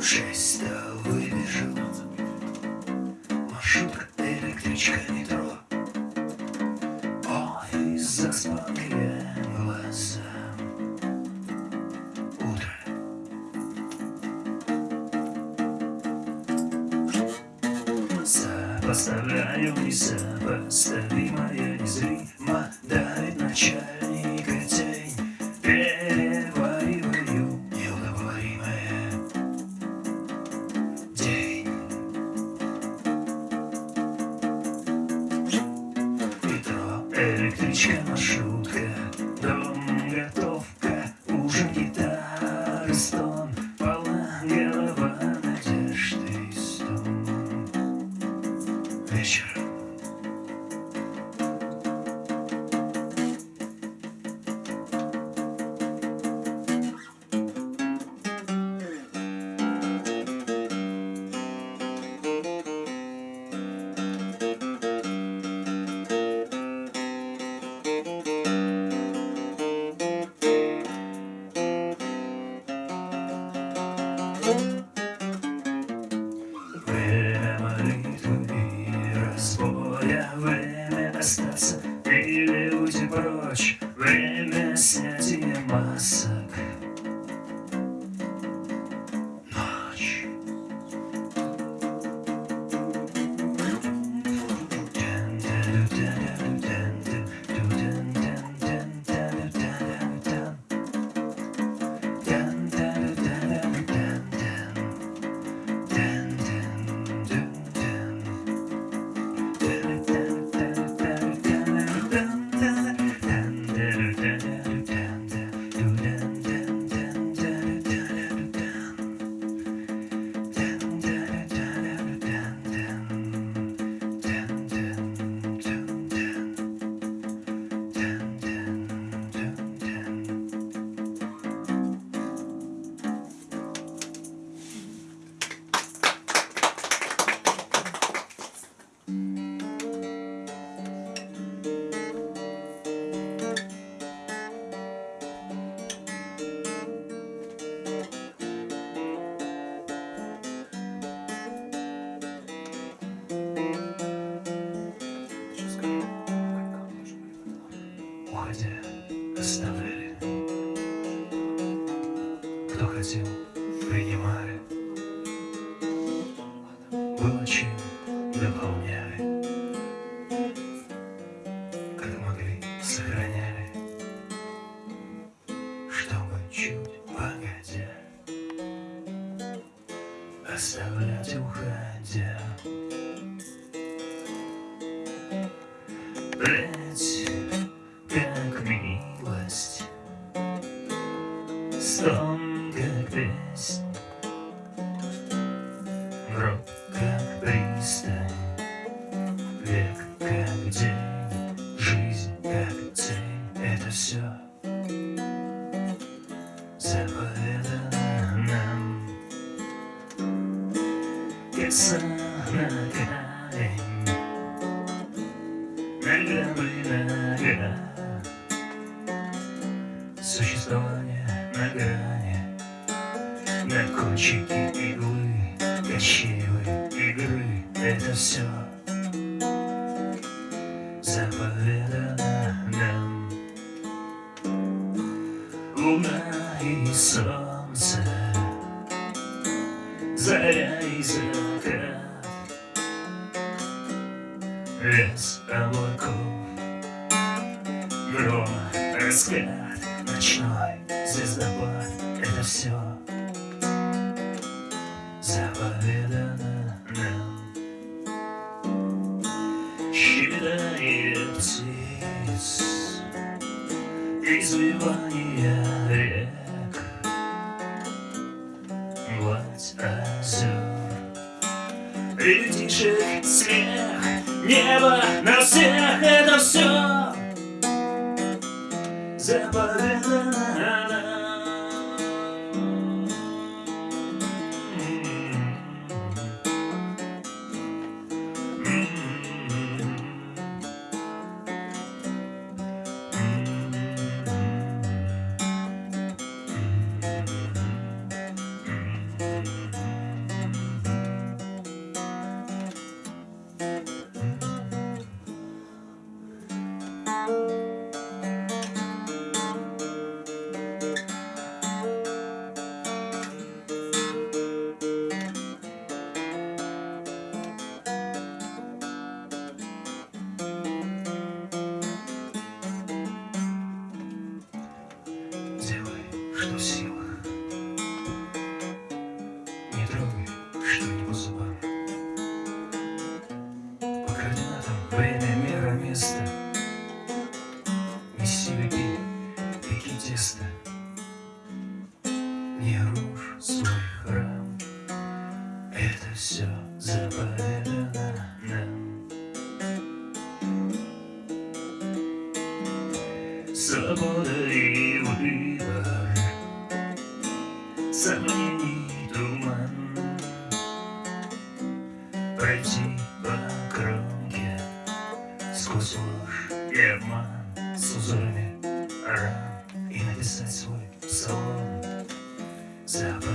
Шесть-то выбежал. Маршрутка, электричка, метро. Ой, заспал я глаза. Утро. Сопоставляю несопоставимое а из рима Давит начало электричка, маршрутка Дом, прочь Уходя, оставляли Кто хотел, принимали Было чем, дополняли Как могли, сохраняли. Чтобы чуть погодя Оставлять уходя. Блять, Гроб, как пристань Век, как день Жизнь, как тень Это все заповедано нам. Сон на камень. Ногами нога Существование на грани На кончике иглы Кочевой игры. Это все заповедано нам. Луна и солнце Заря и закат. Лес облаков Гром, раскат Ночной звездопад. Это все Считание птиц Извивание рек. Гладь озер Ребятишек смех Небо на всех Это все заповедано Свобода и выбор Сомнений туман Пройти по кромке Сквозь ложь и обман С узорами ран И написать свой салон Заповедано